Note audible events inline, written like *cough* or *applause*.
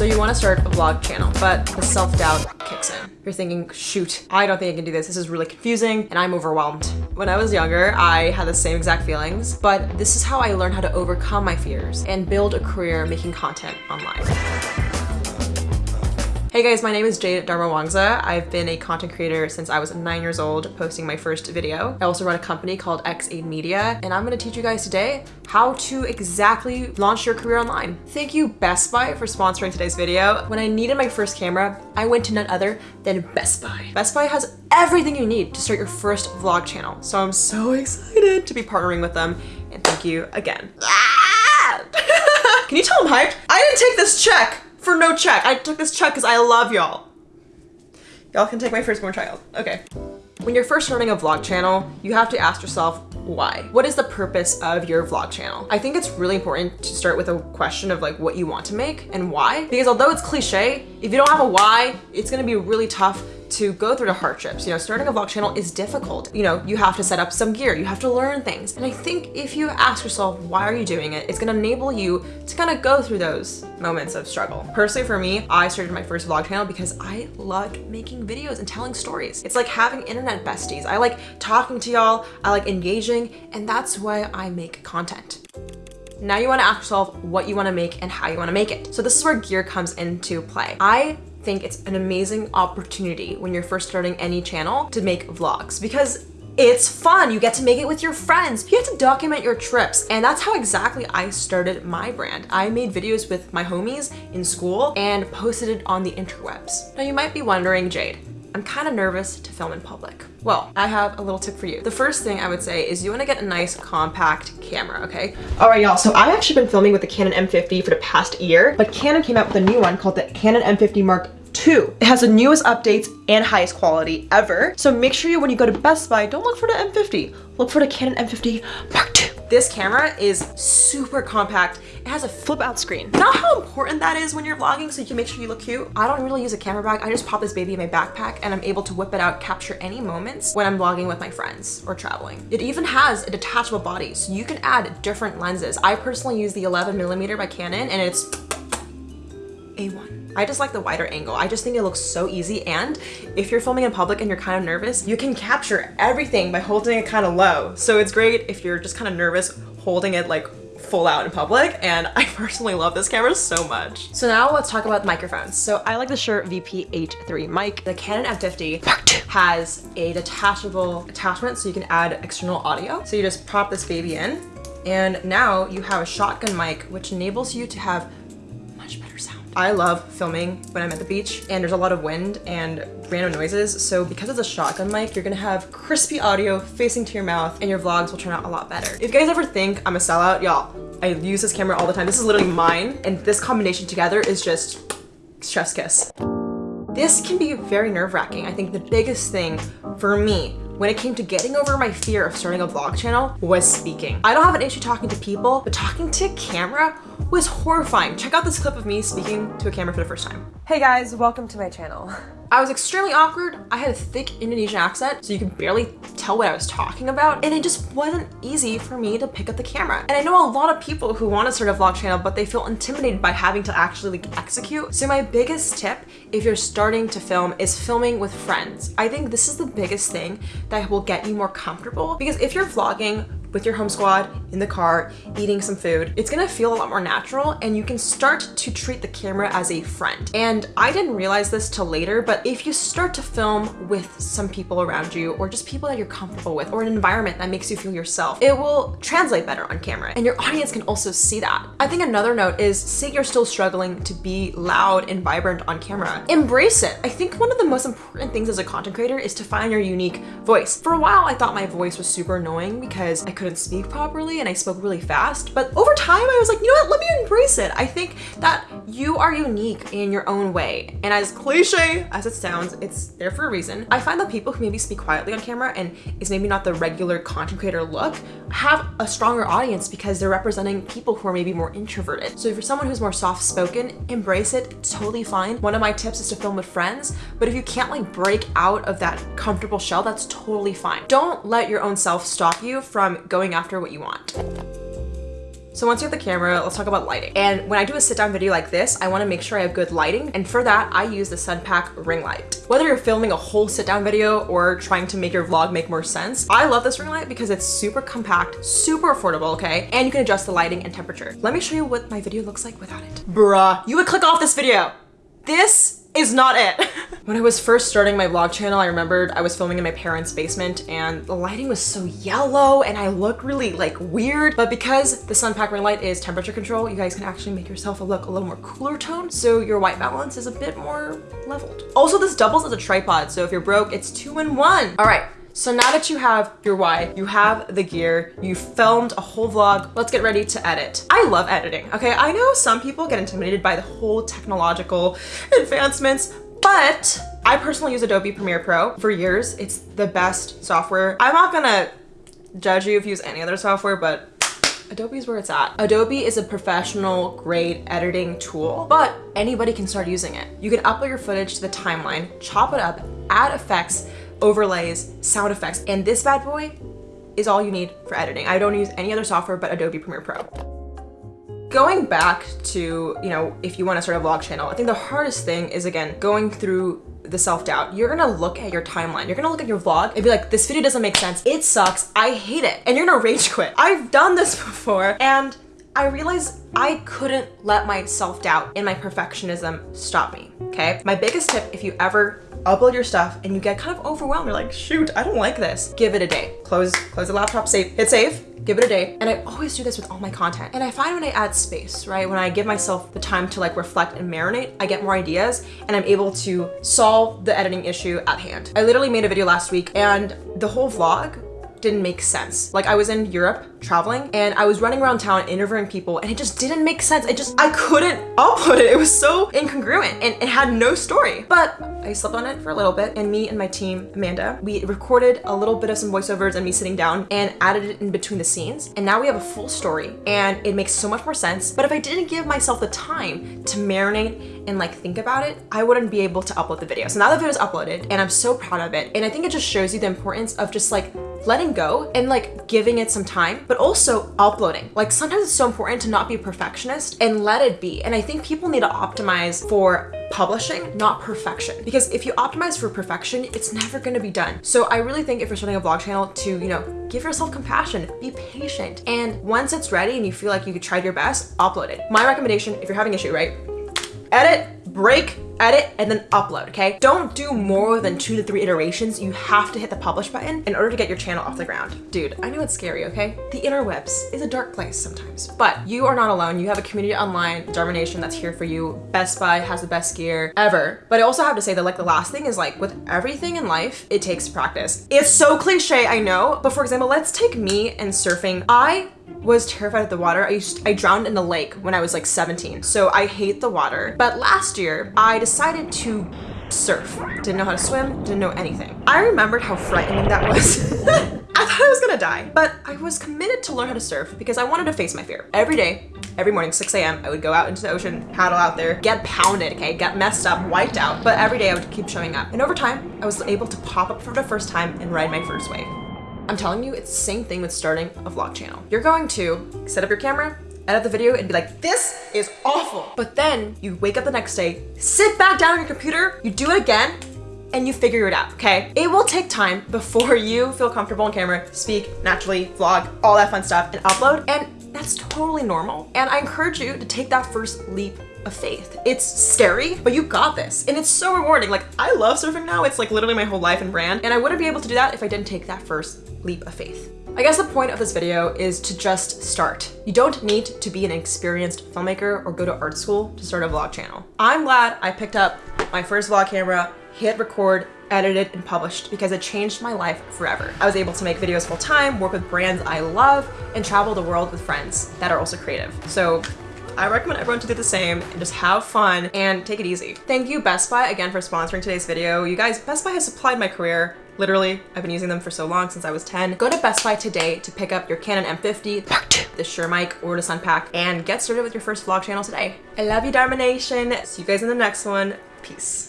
So you want to start a vlog channel, but the self-doubt kicks in. You're thinking, shoot, I don't think I can do this. This is really confusing and I'm overwhelmed. When I was younger, I had the same exact feelings, but this is how I learned how to overcome my fears and build a career making content online. Hey guys, my name is Jade Darmawangsa. I've been a content creator since I was nine years old, posting my first video. I also run a company called X8 Media, and I'm gonna teach you guys today how to exactly launch your career online. Thank you Best Buy for sponsoring today's video. When I needed my first camera, I went to none other than Best Buy. Best Buy has everything you need to start your first vlog channel. So I'm so excited to be partnering with them, and thank you again. Ah! *laughs* Can you tell I'm hyped? I didn't take this check for no check. I took this check because I love y'all. Y'all can take my firstborn child. Okay. When you're first starting a vlog channel, you have to ask yourself, why? What is the purpose of your vlog channel? I think it's really important to start with a question of like what you want to make and why. Because although it's cliche, if you don't have a why, it's gonna be really tough to go through the hardships. You know, starting a vlog channel is difficult. You know, you have to set up some gear, you have to learn things. And I think if you ask yourself, why are you doing it? It's gonna enable you to kind of go through those moments of struggle. Personally for me, I started my first vlog channel because I loved making videos and telling stories. It's like having internet besties. I like talking to y'all, I like engaging, and that's why I make content. Now you wanna ask yourself what you wanna make and how you wanna make it. So this is where gear comes into play. I think it's an amazing opportunity when you're first starting any channel to make vlogs because it's fun. You get to make it with your friends. You get to document your trips. And that's how exactly I started my brand. I made videos with my homies in school and posted it on the interwebs. Now you might be wondering, Jade, I'm kind of nervous to film in public. Well, I have a little tip for you. The first thing I would say is you want to get a nice compact camera, okay? All right, y'all, so I've actually been filming with the Canon M50 for the past year, but Canon came out with a new one called the Canon M50 Mark II. It has the newest updates and highest quality ever. So make sure you, when you go to Best Buy, don't look for the M50. Look for the Canon M50 Mark II. This camera is super compact. It has a flip out screen. Not how important that is when you're vlogging so you can make sure you look cute. I don't really use a camera bag. I just pop this baby in my backpack and I'm able to whip it out, capture any moments when I'm vlogging with my friends or traveling. It even has a detachable body so you can add different lenses. I personally use the 11 millimeter by Canon and it's A1. I just like the wider angle. I just think it looks so easy. And if you're filming in public and you're kind of nervous, you can capture everything by holding it kind of low. So it's great if you're just kind of nervous holding it like full out in public and *laughs* I personally love this camera so much. So now let's talk about microphones. So I like the Shure VP83 mic. The Canon M50 has a detachable attachment so you can add external audio. So you just prop this baby in and now you have a shotgun mic which enables you to have I love filming when I'm at the beach and there's a lot of wind and random noises. So because it's a shotgun mic, you're gonna have crispy audio facing to your mouth and your vlogs will turn out a lot better. If you guys ever think I'm a sellout, y'all, I use this camera all the time. This is literally mine. And this combination together is just chef's kiss. This can be very nerve wracking. I think the biggest thing for me when it came to getting over my fear of starting a vlog channel was speaking. I don't have an issue talking to people, but talking to camera was horrifying. Check out this clip of me speaking to a camera for the first time. Hey guys, welcome to my channel. I was extremely awkward. I had a thick Indonesian accent, so you could barely tell what I was talking about. And it just wasn't easy for me to pick up the camera. And I know a lot of people who want to start a vlog channel, but they feel intimidated by having to actually like, execute. So my biggest tip, if you're starting to film, is filming with friends. I think this is the biggest thing that will get you more comfortable because if you're vlogging with your home squad in the car eating some food. It's gonna feel a lot more natural and you can start to treat the camera as a friend. And I didn't realize this till later but if you start to film with some people around you or just people that you're comfortable with or an environment that makes you feel yourself it will translate better on camera and your audience can also see that. I think another note is say you're still struggling to be loud and vibrant on camera embrace it. I think one of the most important things as a content creator is to find your unique voice. For a while I thought my voice was super annoying because I couldn't speak properly and I spoke really fast. But over time, I was like, you know what, let me embrace it. I think that you are unique in your own way. And as cliche as it sounds, it's there for a reason. I find that people who maybe speak quietly on camera and is maybe not the regular content creator look have a stronger audience because they're representing people who are maybe more introverted. So if you're someone who's more soft spoken, embrace it, totally fine. One of my tips is to film with friends, but if you can't like break out of that comfortable shell, that's totally fine. Don't let your own self stop you from going after what you want. So once you have the camera, let's talk about lighting. And when I do a sit down video like this, I wanna make sure I have good lighting. And for that, I use the Sunpak ring light. Whether you're filming a whole sit down video or trying to make your vlog make more sense, I love this ring light because it's super compact, super affordable, okay? And you can adjust the lighting and temperature. Let me show you what my video looks like without it. Bruh, you would click off this video. This is not it. *laughs* when I was first starting my vlog channel, I remembered I was filming in my parents' basement and the lighting was so yellow and I looked really like weird. But because the Sunpak ring light is temperature control, you guys can actually make yourself look a little more cooler tone. So your white balance is a bit more leveled. Also, this doubles as a tripod. So if you're broke, it's two in one. All right. So now that you have your why, you have the gear, you filmed a whole vlog, let's get ready to edit. I love editing, okay? I know some people get intimidated by the whole technological advancements, but I personally use Adobe Premiere Pro for years. It's the best software. I'm not gonna judge you if you use any other software, but Adobe is where it's at. Adobe is a professional grade editing tool, but anybody can start using it. You can upload your footage to the timeline, chop it up, add effects, overlays, sound effects, and this bad boy is all you need for editing. I don't use any other software but Adobe Premiere Pro. Going back to, you know, if you want to start a vlog channel, I think the hardest thing is again, going through the self-doubt. You're gonna look at your timeline. You're gonna look at your vlog and be like, this video doesn't make sense. It sucks. I hate it. And you're gonna rage quit. I've done this *laughs* before and I realized I couldn't let my self-doubt and my perfectionism stop me, okay? My biggest tip, if you ever upload your stuff and you get kind of overwhelmed. You're like, shoot, I don't like this. Give it a day. Close, close the laptop, save, hit save, give it a day. And I always do this with all my content. And I find when I add space, right? When I give myself the time to like reflect and marinate, I get more ideas and I'm able to solve the editing issue at hand. I literally made a video last week and the whole vlog didn't make sense. Like I was in Europe traveling and I was running around town interviewing people and it just didn't make sense. I just, I couldn't *laughs* upload it. It was so incongruent and it had no story. But I slept on it for a little bit and me and my team, Amanda, we recorded a little bit of some voiceovers and me sitting down and added it in between the scenes. And now we have a full story and it makes so much more sense. But if I didn't give myself the time to marinate and like think about it, I wouldn't be able to upload the video. So now the video is uploaded and I'm so proud of it. And I think it just shows you the importance of just like letting go and like giving it some time, but also uploading. Like sometimes it's so important to not be a perfectionist and let it be. And I think people need to optimize for publishing, not perfection. Because if you optimize for perfection, it's never gonna be done. So I really think if you're starting a vlog channel to, you know, give yourself compassion, be patient. And once it's ready and you feel like you tried your best, upload it. My recommendation, if you're having issue, right? Edit, break, edit, and then upload, okay? Don't do more than two to three iterations. You have to hit the publish button in order to get your channel off the ground. Dude, I know it's scary, okay? The interwebs is a dark place sometimes, but you are not alone. You have a community online, Dharma Nation, that's here for you. Best Buy has the best gear ever. But I also have to say that like the last thing is like with everything in life, it takes practice. It's so cliche, I know, but for example, let's take me and surfing. I was terrified of the water. I used I drowned in the lake when I was like 17. So I hate the water. But last year I decided to surf. Didn't know how to swim, didn't know anything. I remembered how frightening that was. *laughs* I thought I was gonna die, but I was committed to learn how to surf because I wanted to face my fear. Every day, every morning, 6 a.m., I would go out into the ocean, paddle out there, get pounded, okay, get messed up, wiped out, but every day I would keep showing up. And over time, I was able to pop up for the first time and ride my first wave. I'm telling you, it's the same thing with starting a vlog channel. You're going to set up your camera, edit the video and be like, this is awful. But then you wake up the next day, sit back down on your computer, you do it again, and you figure it out, okay? It will take time before *laughs* you feel comfortable on camera, speak naturally, vlog, all that fun stuff, and upload. And that's totally normal. And I encourage you to take that first leap of faith. It's scary, but you got this. And it's so rewarding. Like, I love surfing now. It's like literally my whole life and brand. And I wouldn't be able to do that if I didn't take that first leap of faith. I guess the point of this video is to just start. You don't need to be an experienced filmmaker or go to art school to start a vlog channel. I'm glad I picked up my first vlog camera, hit record, edited, and published because it changed my life forever. I was able to make videos full time, work with brands I love, and travel the world with friends that are also creative. So I recommend everyone to do the same and just have fun and take it easy. Thank you Best Buy again for sponsoring today's video. You guys, Best Buy has supplied my career. Literally, I've been using them for so long since I was 10. Go to Best Buy today to pick up your Canon M50, the Shure mic, or the Sunpak, and get started with your first vlog channel today. I love you, Dharma Nation. See you guys in the next one. Peace.